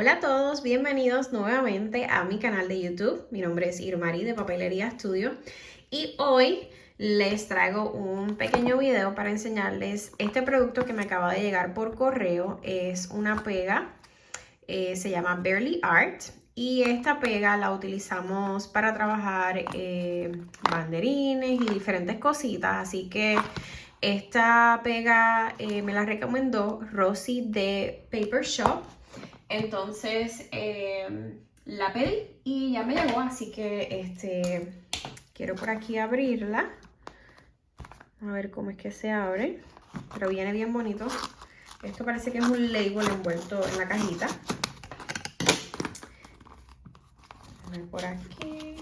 Hola a todos, bienvenidos nuevamente a mi canal de YouTube. Mi nombre es Irmari de Papelería Studio y hoy les traigo un pequeño video para enseñarles este producto que me acaba de llegar por correo. Es una pega, eh, se llama Barely Art y esta pega la utilizamos para trabajar eh, banderines y diferentes cositas, así que esta pega eh, me la recomendó Rosy de Paper Shop. Entonces em, la pedí y ya me llegó, así que este quiero por aquí abrirla. A ver cómo es que se abre. Pero viene bien bonito. Esto parece que es un label envuelto en la cajita. A ver por aquí.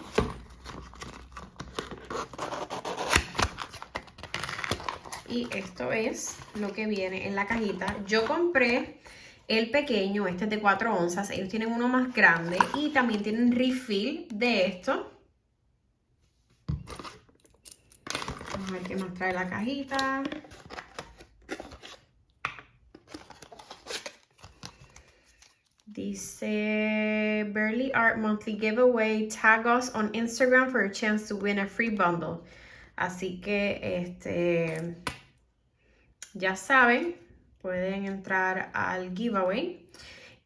Y esto es lo que viene en la cajita. Yo compré el pequeño, este es de 4 onzas. Ellos tienen uno más grande y también tienen refill de esto. Vamos a ver qué más trae la cajita. Dice Burley Art Monthly Giveaway. Tag us on Instagram for a chance to win a free bundle. Así que este ya saben, pueden entrar al giveaway.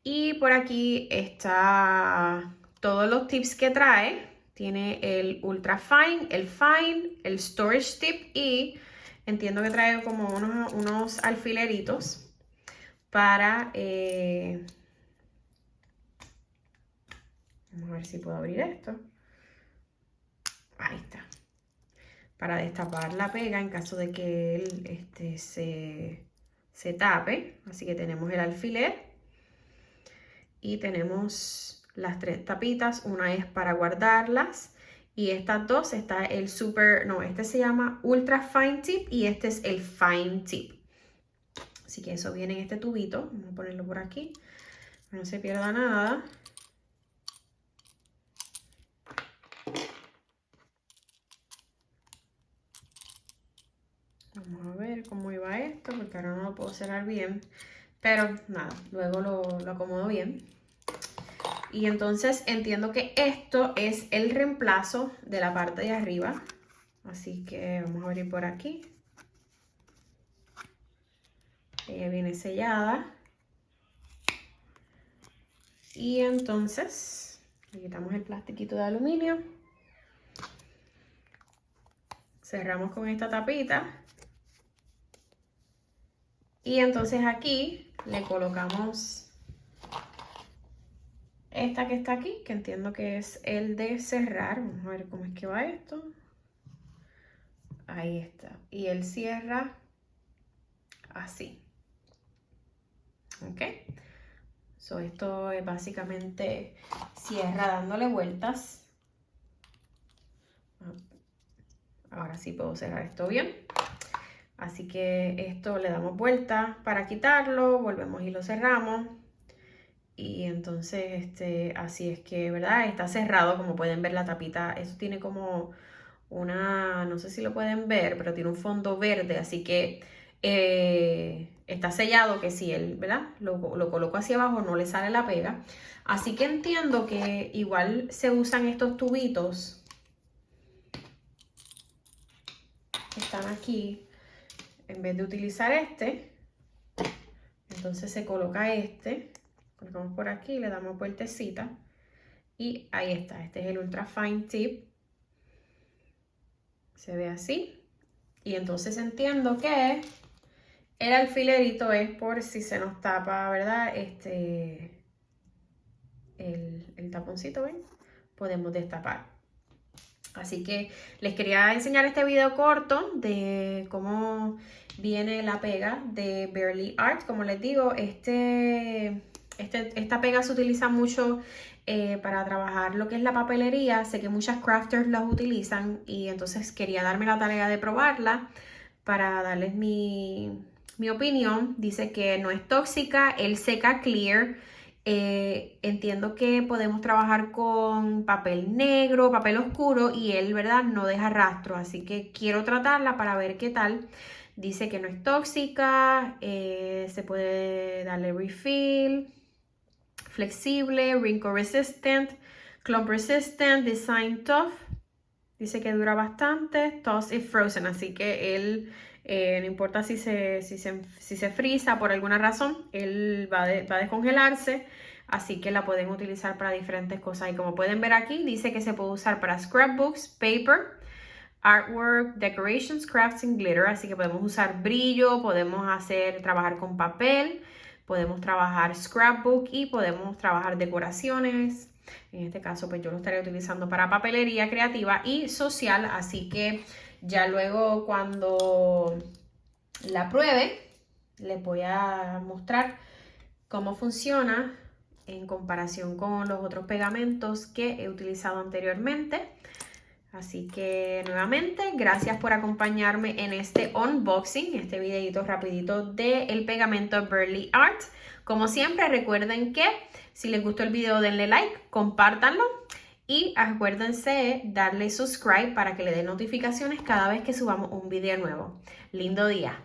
Y por aquí está todos los tips que trae. Tiene el Ultra Fine, el Fine, el Storage Tip y entiendo que trae como unos, alfileritos para... Eh, vamos a ver si puedo abrir esto. Ahí está. Para destapar la pega en caso de que él este, se se tape. Así que tenemos el alfiler y tenemos las tres tapitas. Una es para guardarlas y estas dos está el super, no, este se llama Ultra Fine Tip y este es el Fine Tip. Así que eso viene en este tubito. Vamos a ponerlo por aquí. No se pierda nada. Vamos a ver cómo iba esto, ahora no lo puedo cerrar bien. Pero nada, luego lo, lo acomodo bien. Y entonces entiendo que esto es el reemplazo de la parte de arriba. Así que vamos a abrir por aquí. Ella viene sellada. Y entonces le quitamos el plastiquito de aluminio. Cerramos con esta tapita. Y entonces aquí le colocamos esta que está aquí, que entiendo que es el de cerrar. Vamos a ver cómo es que va esto. Ahí está. Y él cierra así. ¿Ok? So, esto es básicamente cierra dándole vueltas. Ahora sí puedo cerrar esto bien. Así que esto le damos vuelta para quitarlo, volvemos y lo cerramos. Y entonces, este, así es que, ¿verdad? Está cerrado, como pueden ver la tapita. Eso tiene como una, no sé si lo pueden ver, pero tiene un fondo verde, así que eh, está sellado que si él, ¿verdad? Lo, lo coloco hacia abajo, no le sale la pega. Así que entiendo que igual se usan estos tubitos. Están aquí en vez de utilizar este, entonces se coloca este, colocamos por aquí, le damos vueltecita y ahí está, este es el Ultra Fine Tip, se ve así y entonces entiendo que el alfilerito es por si se nos tapa, ¿verdad? Este, el, el taponcito, ¿ven? Podemos destapar. Así que les quería enseñar este video corto de cómo viene la pega de Barely Art. Como les digo, este, este esta pega se utiliza mucho eh, para trabajar lo que es la papelería. Sé que muchas crafters las utilizan y entonces quería darme la tarea de probarla para darles mi, mi opinión. Dice que no es tóxica, el seca clear eh, entiendo que podemos trabajar con papel negro, papel oscuro y él, ¿verdad? No deja rastro, así que quiero tratarla para ver qué tal. Dice que no es tóxica, eh, se puede darle refill. flexible, wrinkle resistant, clump resistant, design tough. Dice que dura bastante, toss y frozen, así que él, eh, no importa si se, si, se, frisa por alguna razón, él va, va a descongelarse así que la pueden utilizar para diferentes cosas. Y como pueden ver aquí, dice que se puede usar para scrapbooks, paper, artwork, decorations, crafts and glitter, así que podemos usar brillo, podemos hacer, trabajar con papel, podemos trabajar scrapbook y podemos trabajar decoraciones. En este caso, pues yo lo estaré utilizando para papelería creativa y social, así que ya luego cuando la pruebe, les voy a mostrar cómo funciona en comparación con los otros pegamentos que he utilizado anteriormente. Así que nuevamente, gracias por acompañarme en este unboxing, este videito rapidito del pegamento Burley Art. Como siempre, recuerden que si les gustó el video denle like, compártanlo y acuérdense darle subscribe para que le den notificaciones cada vez que subamos un video nuevo. Lindo día.